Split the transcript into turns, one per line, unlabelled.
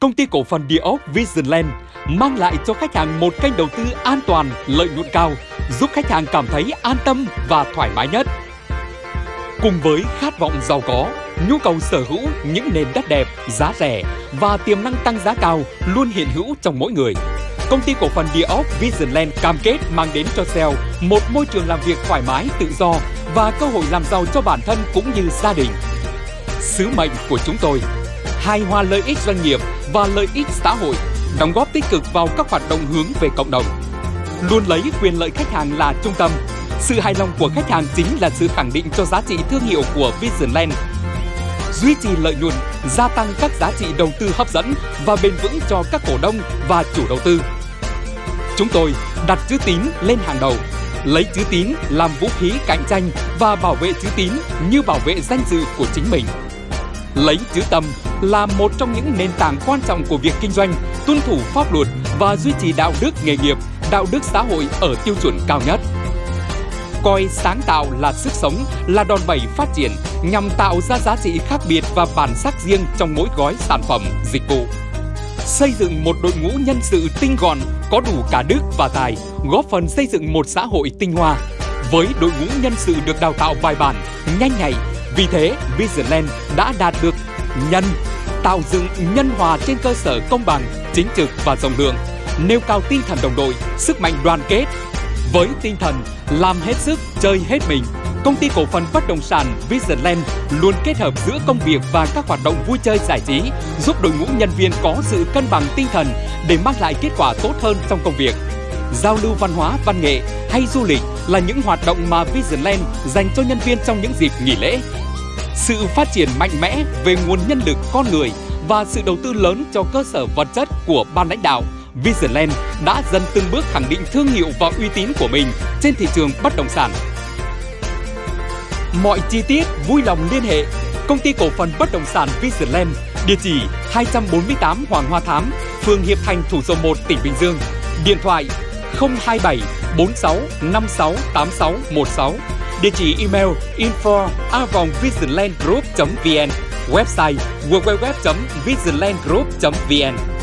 công ty cổ phần địa ốc Visionland mang lại cho khách hàng một kênh đầu tư an toàn, lợi nhuận cao, giúp khách hàng cảm thấy an tâm và thoải mái nhất. Cùng với khát vọng giàu có, nhu cầu sở hữu những nền đất đẹp, giá rẻ và tiềm năng tăng giá cao luôn hiện hữu trong mỗi người. Công ty cổ phần địa ốc Visionland cam kết mang đến cho sale một môi trường làm việc thoải mái, tự do và cơ hội làm giàu cho bản thân cũng như gia đình. Sứ mệnh của chúng tôi hài hòa lợi ích doanh nghiệp và lợi ích xã hội, đóng góp tích cực vào các hoạt động hướng về cộng đồng. Luôn lấy quyền lợi khách hàng là trung tâm. Sự hài lòng của khách hàng chính là sự khẳng định cho giá trị thương hiệu của Visionland. Duy trì lợi nhuận, gia tăng các giá trị đầu tư hấp dẫn và bền vững cho các cổ đông và chủ đầu tư. Chúng tôi đặt chữ tín lên hàng đầu, lấy chữ tín làm vũ khí cạnh tranh và bảo vệ chữ tín như bảo vệ danh dự của chính mình. Lấy chữ tâm là một trong những nền tảng quan trọng của việc kinh doanh, tuân thủ pháp luật và duy trì đạo đức nghề nghiệp, đạo đức xã hội ở tiêu chuẩn cao nhất. Coi sáng tạo là sức sống, là đòn bẩy phát triển nhằm tạo ra giá trị khác biệt và bản sắc riêng trong mỗi gói sản phẩm, dịch vụ. Xây dựng một đội ngũ nhân sự tinh gọn, có đủ cả đức và tài, góp phần xây dựng một xã hội tinh hoa. Với đội ngũ nhân sự được đào tạo bài bản, nhanh nhạy, vì thế Visionland đã đạt được nhân tạo dựng nhân hòa trên cơ sở công bằng, chính trực và rộng lượng, nêu cao tinh thần đồng đội, sức mạnh đoàn kết. Với tinh thần làm hết sức, chơi hết mình, công ty cổ phần bất động sản Visionland luôn kết hợp giữa công việc và các hoạt động vui chơi giải trí, giúp đội ngũ nhân viên có sự cân bằng tinh thần để mang lại kết quả tốt hơn trong công việc. Giao lưu văn hóa, văn nghệ hay du lịch là những hoạt động mà Visionland dành cho nhân viên trong những dịp nghỉ lễ, sự phát triển mạnh mẽ về nguồn nhân lực con người và sự đầu tư lớn cho cơ sở vật chất của ban lãnh đạo, Visionland đã dần từng bước khẳng định thương hiệu và uy tín của mình trên thị trường bất động sản. Mọi chi tiết vui lòng liên hệ Công ty cổ phần bất động sản Visionland, địa chỉ 248 Hoàng Hoa Thám, phường Hiệp Thành, thủ dầu 1, tỉnh Bình Dương. Điện thoại 027 46 56 86 16 địa chỉ email info vn. Website www.visionlandgroup vn.